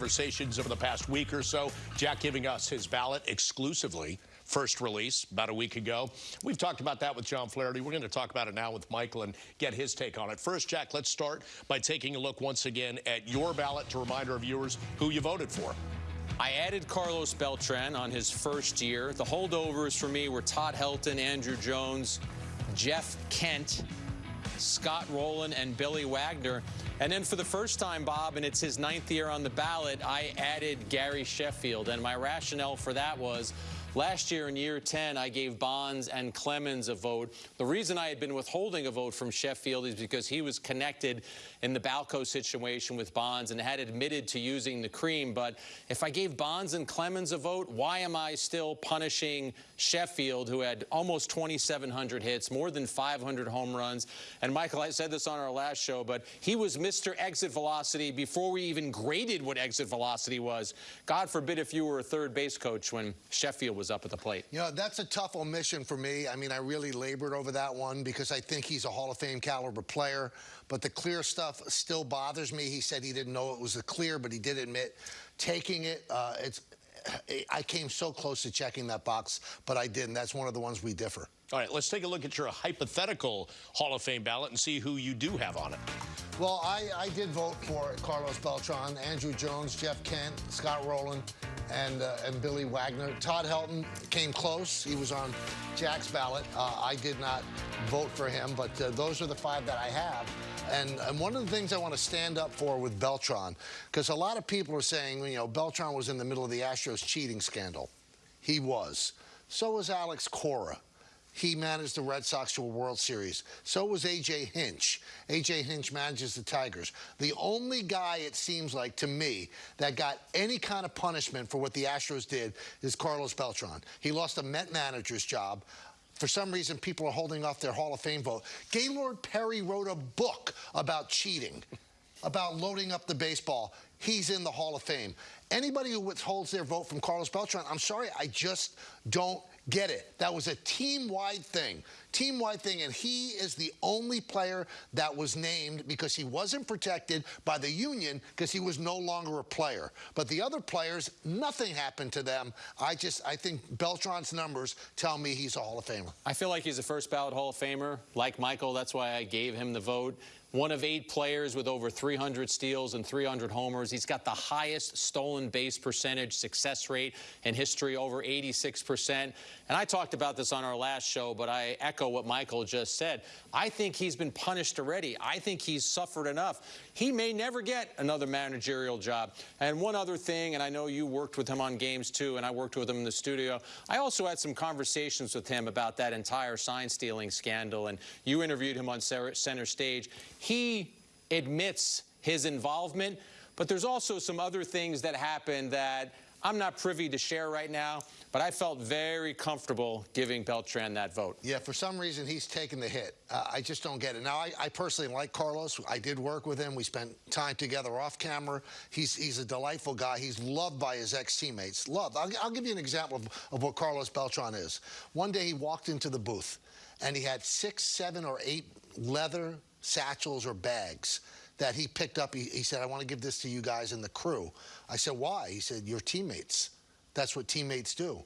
conversations over the past week or so. Jack giving us his ballot exclusively. First release about a week ago. We've talked about that with John Flaherty. We're going to talk about it now with Michael and get his take on it. First, Jack, let's start by taking a look once again at your ballot to remind our viewers who you voted for. I added Carlos Beltran on his first year. The holdovers for me were Todd Helton, Andruw Jones, Jeff Kent, Scott Rolen, and Billy Wagner. And then for the first time, Bob, and it's his ninth year on the ballot, I added Gary Sheffield. And my rationale for that was Last year in year 10, I gave Bonds and Clemens a vote. The reason I had been withholding a vote from Sheffield is because he was connected in the Balco situation with Bonds and had admitted to using the cream. But if I gave Bonds and Clemens a vote, why am I still punishing Sheffield, who had almost 2,700 hits, more than 500 home runs? And Michael, I said this on our last show, but he was Mr. Exit Velocity before we even graded what exit velocity was. God forbid if you were a third base coach when Sheffield was up at the plate. You know, that's a tough omission for me. I mean, I really labored over that one because I think he's a Hall of Fame caliber player. But the clear stuff still bothers me. He said he didn't know it was a clear, but he did admit taking it. Uh, it's I came so close to checking that box, but I didn't. That's one of the ones we differ. All right, let's take a look at your hypothetical Hall of Fame ballot and see who you do have on it. Well, I, I did vote for Carlos Beltran, Andruw Jones, Jeff Kent, Scott Rolen, and, uh, and Billy Wagner. Todd Helton came close. He was on Jack's ballot. Uh, I did not vote for him, but uh, those are the five that I have. And, and, one of the things I want to stand up for with Beltran, because a lot of people are saying, you know, Beltran was in the middle of the Astros cheating scandal. He was. So was Alex Cora he managed the Red Sox to a World Series. So was A.J. Hinch. A.J. Hinch manages the Tigers. The only guy, it seems like, to me, that got any kind of punishment for what the Astros did is Carlos Beltran. He lost a Met manager's job. For some reason, people are holding off their Hall of Fame vote. Gaylord Perry wrote a book about cheating, about loading up the baseball. He's in the Hall of Fame. Anybody who withholds their vote from Carlos Beltran, I'm sorry, I just don't get it. That was a team-wide thing. Team-wide thing, and he is the only player that was named because he wasn't protected by the union because he was no longer a player. But the other players, nothing happened to them. I just, I think Beltran's numbers tell me he's a Hall of Famer. I feel like he's a first ballot Hall of Famer. Like Michael, that's why I gave him the vote. One of eight players with over 300 steals and 300 homers. He's got the highest stolen base percentage success rate in history, over 86%. And I talked about this on our last show, but I echo what Michael just said. I think he's been punished already. I think he's suffered enough. He may never get another managerial job. And one other thing, and I know you worked with him on games too, and I worked with him in the studio. I also had some conversations with him about that entire sign stealing scandal, and you interviewed him on center stage. He admits his involvement, but there's also some other things that happened that I'm not privy to share right now, but I felt very comfortable giving Beltran that vote. Yeah, for some reason, he's taken the hit. Uh, I just don't get it. Now, I, I, personally like Carlos. I did work with him. We spent time together off camera. He's, he's a delightful guy. He's loved by his ex-teammates. Loved. I'll, I'll, give you an example of, of what Carlos Beltran is. One day, he walked into the booth, and he had six, seven, or eight leather satchels or bags that he picked up. He, he said, I want to give this to you guys and the crew. I said, why? He said, your teammates. That's what teammates do.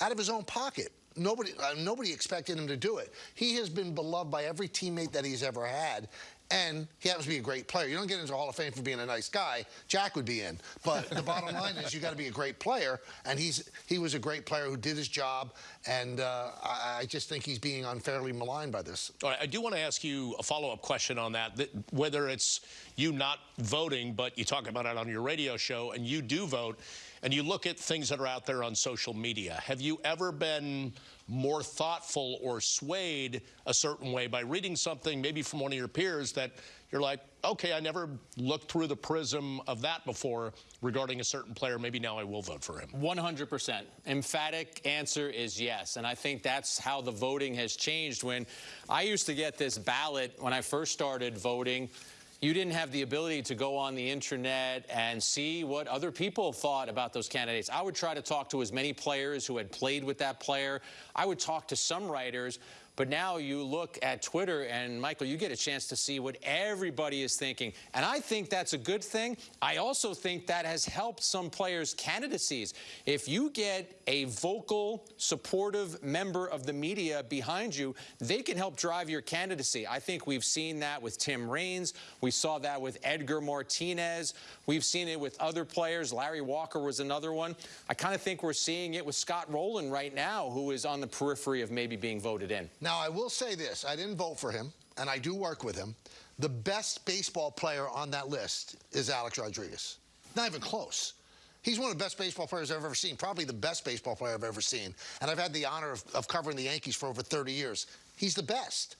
Out of his own pocket. Nobody, uh, nobody expected him to do it. He has been beloved by every teammate that he's ever had, and he happens to be a great player. You don't get into the Hall of Fame for being a nice guy. Jack would be in. But the bottom line is you got to be a great player, and he's he was a great player who did his job, and uh, I, I, just think he's being unfairly maligned by this. All right, I do want to ask you a follow-up question on that, that, whether it's you not voting, but you talk about it on your radio show, and you do vote, and you look at things that are out there on social media. Have you ever been more thoughtful or swayed a certain way by reading something maybe from one of your peers that you're like, okay, I never looked through the prism of that before regarding a certain player. Maybe now I will vote for him. 100%. Emphatic answer is yes. And I think that's how the voting has changed. When I used to get this ballot when I first started voting, you didn't have the ability to go on the internet and see what other people thought about those candidates. I would try to talk to as many players who had played with that player. I would talk to some writers, But now you look at Twitter, and Michael, you get a chance to see what everybody is thinking. And I think that's a good thing. I also think that has helped some players' candidacies. If you get a vocal, supportive member of the media behind you, they can help drive your candidacy. I think we've seen that with Tim Raines. We saw that with Edgar Martinez. We've seen it with other players. Larry Walker was another one. I kind of think we're seeing it with Scott Rolen right now, who is on the periphery of maybe being voted in. Now, I will say this I didn't vote for him, and I do work with him. The best baseball player on that list is Alex Rodriguez. Not even close. He's one of the best baseball players I've ever seen, probably the best baseball player I've ever seen. And I've had the honor of, of covering the Yankees for over 30 years. He's the best.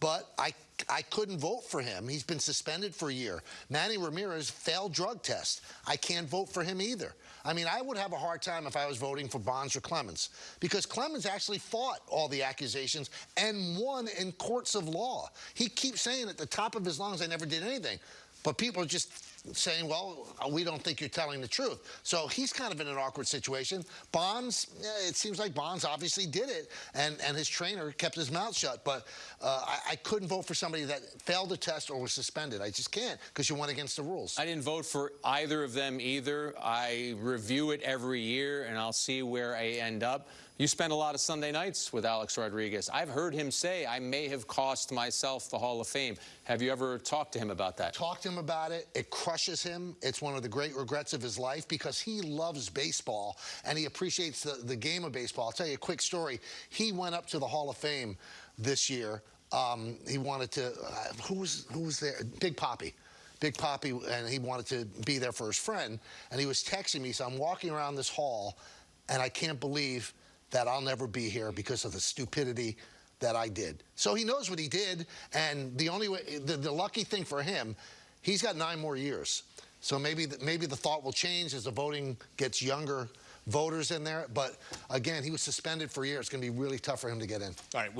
But I, I couldn't vote for him. He's been suspended for a year. Manny Ramirez failed drug test. I can't vote for him either. I mean, I would have a hard time if I was voting for Bonds or Clemens because Clemens actually fought all the accusations and won in courts of law. He keeps saying at the top of his lungs, I never did anything. But people are just saying, well, we don't think you're telling the truth. So he's kind of in an awkward situation. Bonds, eh, it seems like Bonds obviously did it, and, and his trainer kept his mouth shut. But uh, I, I couldn't vote for somebody that failed a test or was suspended. I just can't because you went against the rules. I didn't vote for either of them either. I review it every year, and I'll see where I end up. You spend a lot of Sunday nights with Alex Rodriguez. I've heard him say, I may have cost myself the Hall of Fame. Have you ever talked to him about that? Talked to him about it. It crushes him. It's one of the great regrets of his life because he loves baseball and he appreciates the, the game of baseball. I'll tell you a quick story. He went up to the Hall of Fame this year. Um, he wanted to, uh, who, was, who was there? Big Papi. Big Papi, and he wanted to be there for his friend. And he was texting me, so I'm walking around this hall, and I can't believe that I'll never be here because of the stupidity that I did. So he knows what he did, and the only way, the, the lucky thing for him, he's got nine more years. So maybe the, maybe the thought will change as the voting gets younger voters in there. But again, he was suspended for a year. It's going to be really tough for him to get in. All right.